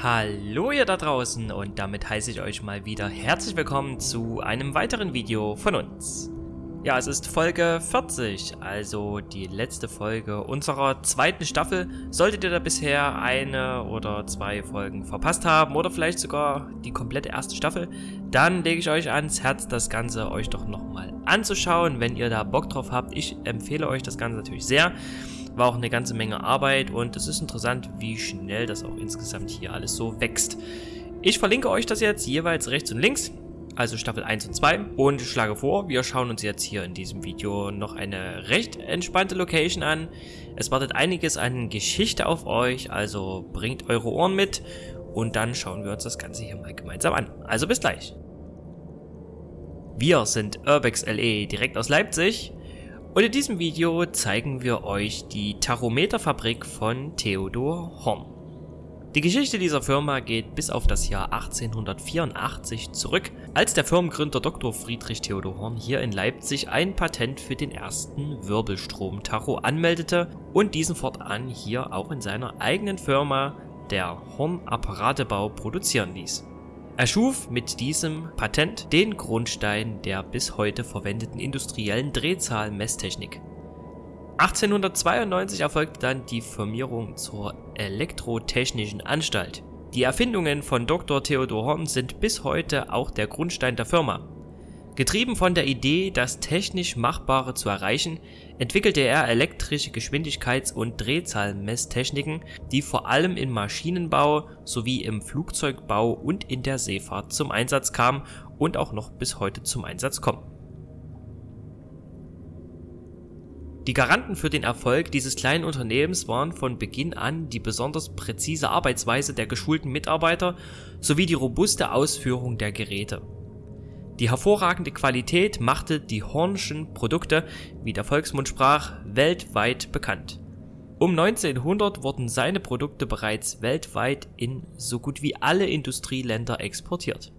Hallo ihr da draußen und damit heiße ich euch mal wieder herzlich willkommen zu einem weiteren Video von uns. Ja, es ist Folge 40, also die letzte Folge unserer zweiten Staffel. Solltet ihr da bisher eine oder zwei Folgen verpasst haben oder vielleicht sogar die komplette erste Staffel, dann lege ich euch ans Herz, das Ganze euch doch nochmal anzuschauen, wenn ihr da Bock drauf habt. Ich empfehle euch das Ganze natürlich sehr. War auch eine ganze Menge Arbeit und es ist interessant, wie schnell das auch insgesamt hier alles so wächst. Ich verlinke euch das jetzt jeweils rechts und links, also Staffel 1 und 2 und schlage vor, wir schauen uns jetzt hier in diesem Video noch eine recht entspannte Location an. Es wartet einiges an Geschichte auf euch, also bringt eure Ohren mit und dann schauen wir uns das Ganze hier mal gemeinsam an. Also bis gleich. Wir sind Urbex LE direkt aus Leipzig und in diesem Video zeigen wir euch die Tachometerfabrik von Theodor Horn. Die Geschichte dieser Firma geht bis auf das Jahr 1884 zurück, als der Firmengründer Dr. Friedrich Theodor Horn hier in Leipzig ein Patent für den ersten Wirbelstrom-Tacho anmeldete und diesen fortan hier auch in seiner eigenen Firma, der Horn Apparatebau, produzieren ließ. Er schuf mit diesem Patent den Grundstein der bis heute verwendeten industriellen Drehzahl-Messtechnik. 1892 erfolgte dann die Firmierung zur Elektrotechnischen Anstalt. Die Erfindungen von Dr. Theodor Horn sind bis heute auch der Grundstein der Firma. Getrieben von der Idee, das technisch Machbare zu erreichen, entwickelte er elektrische Geschwindigkeits- und Drehzahlmesstechniken, die vor allem im Maschinenbau sowie im Flugzeugbau und in der Seefahrt zum Einsatz kamen und auch noch bis heute zum Einsatz kommen. Die Garanten für den Erfolg dieses kleinen Unternehmens waren von Beginn an die besonders präzise Arbeitsweise der geschulten Mitarbeiter sowie die robuste Ausführung der Geräte. Die hervorragende Qualität machte die Hornschen Produkte, wie der Volksmund sprach, weltweit bekannt. Um 1900 wurden seine Produkte bereits weltweit in so gut wie alle Industrieländer exportiert.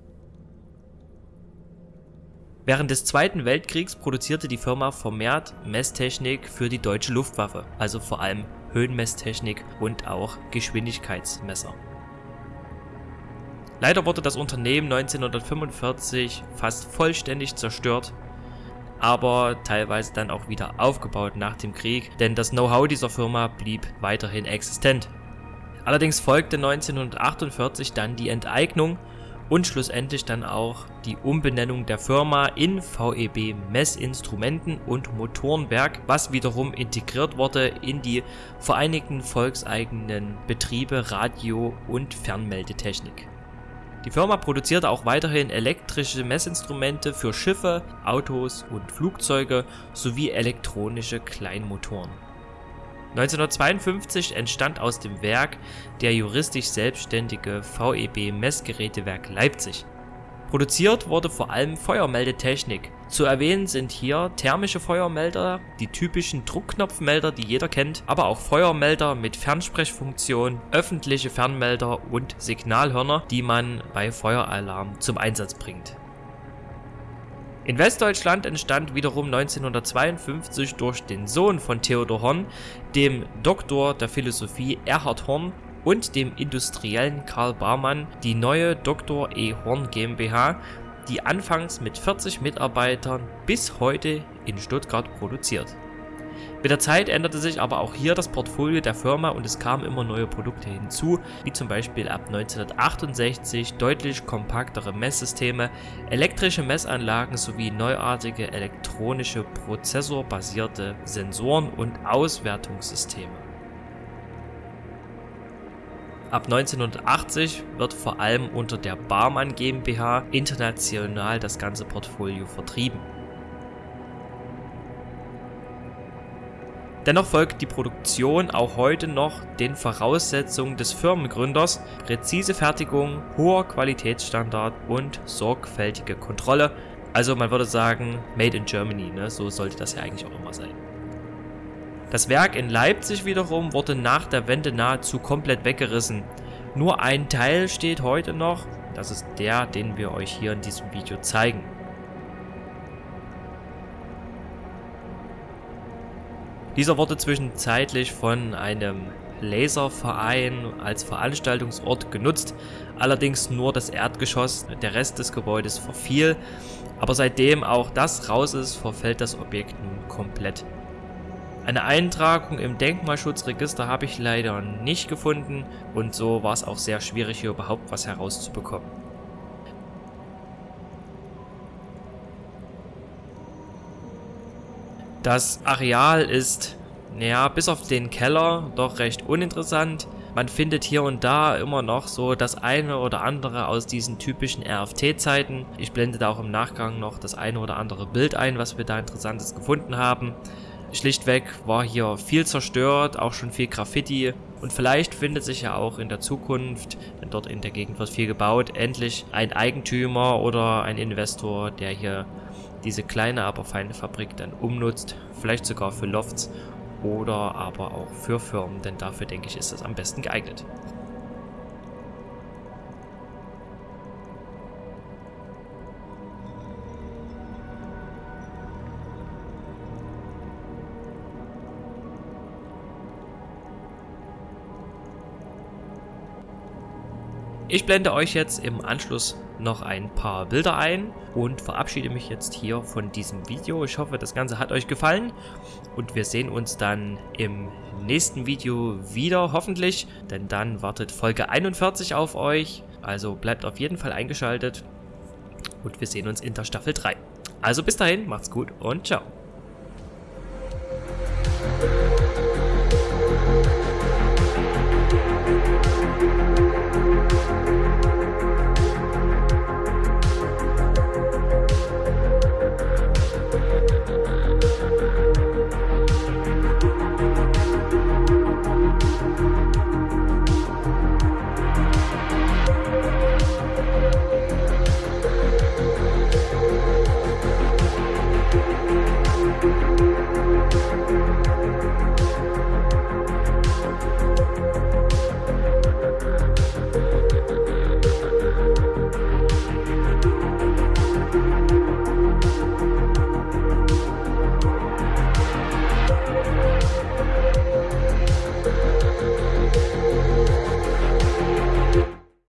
Während des Zweiten Weltkriegs produzierte die Firma vermehrt Messtechnik für die deutsche Luftwaffe, also vor allem Höhenmesstechnik und auch Geschwindigkeitsmesser. Leider wurde das Unternehmen 1945 fast vollständig zerstört, aber teilweise dann auch wieder aufgebaut nach dem Krieg, denn das Know-how dieser Firma blieb weiterhin existent. Allerdings folgte 1948 dann die Enteignung und schlussendlich dann auch die Umbenennung der Firma in VEB Messinstrumenten und Motorenwerk, was wiederum integriert wurde in die Vereinigten Volkseigenen Betriebe Radio- und Fernmeldetechnik. Die Firma produzierte auch weiterhin elektrische Messinstrumente für Schiffe, Autos und Flugzeuge sowie elektronische Kleinmotoren. 1952 entstand aus dem Werk der juristisch selbstständige VEB Messgerätewerk Leipzig Produziert wurde vor allem Feuermeldetechnik. Zu erwähnen sind hier thermische Feuermelder, die typischen Druckknopfmelder, die jeder kennt, aber auch Feuermelder mit Fernsprechfunktion, öffentliche Fernmelder und Signalhörner, die man bei Feueralarm zum Einsatz bringt. In Westdeutschland entstand wiederum 1952 durch den Sohn von Theodor Horn, dem Doktor der Philosophie Erhard Horn, und dem Industriellen Karl Barmann die neue Dr. E. Horn GmbH, die anfangs mit 40 Mitarbeitern bis heute in Stuttgart produziert. Mit der Zeit änderte sich aber auch hier das Portfolio der Firma und es kamen immer neue Produkte hinzu, wie zum Beispiel ab 1968 deutlich kompaktere Messsysteme, elektrische Messanlagen sowie neuartige elektronische prozessorbasierte Sensoren und Auswertungssysteme. Ab 1980 wird vor allem unter der Barmann GmbH international das ganze Portfolio vertrieben. Dennoch folgt die Produktion auch heute noch den Voraussetzungen des Firmengründers, präzise Fertigung, hoher Qualitätsstandard und sorgfältige Kontrolle. Also man würde sagen, made in Germany, ne? so sollte das ja eigentlich auch immer sein. Das Werk in Leipzig wiederum wurde nach der Wende nahezu komplett weggerissen. Nur ein Teil steht heute noch, das ist der, den wir euch hier in diesem Video zeigen. Dieser wurde zwischenzeitlich von einem Laserverein als Veranstaltungsort genutzt, allerdings nur das Erdgeschoss, der Rest des Gebäudes verfiel, aber seitdem auch das raus ist, verfällt das Objekt nun komplett. Eine Eintragung im Denkmalschutzregister habe ich leider nicht gefunden und so war es auch sehr schwierig hier überhaupt was herauszubekommen. Das Areal ist, naja, bis auf den Keller doch recht uninteressant. Man findet hier und da immer noch so das eine oder andere aus diesen typischen RFT-Zeiten. Ich blende da auch im Nachgang noch das eine oder andere Bild ein, was wir da interessantes gefunden haben. Schlichtweg war hier viel zerstört, auch schon viel Graffiti und vielleicht findet sich ja auch in der Zukunft, denn dort in der Gegend wird viel gebaut, endlich ein Eigentümer oder ein Investor, der hier diese kleine, aber feine Fabrik dann umnutzt, vielleicht sogar für Lofts oder aber auch für Firmen, denn dafür denke ich ist es am besten geeignet. Ich blende euch jetzt im Anschluss noch ein paar Bilder ein und verabschiede mich jetzt hier von diesem Video. Ich hoffe, das Ganze hat euch gefallen und wir sehen uns dann im nächsten Video wieder, hoffentlich, denn dann wartet Folge 41 auf euch. Also bleibt auf jeden Fall eingeschaltet und wir sehen uns in der Staffel 3. Also bis dahin, macht's gut und ciao.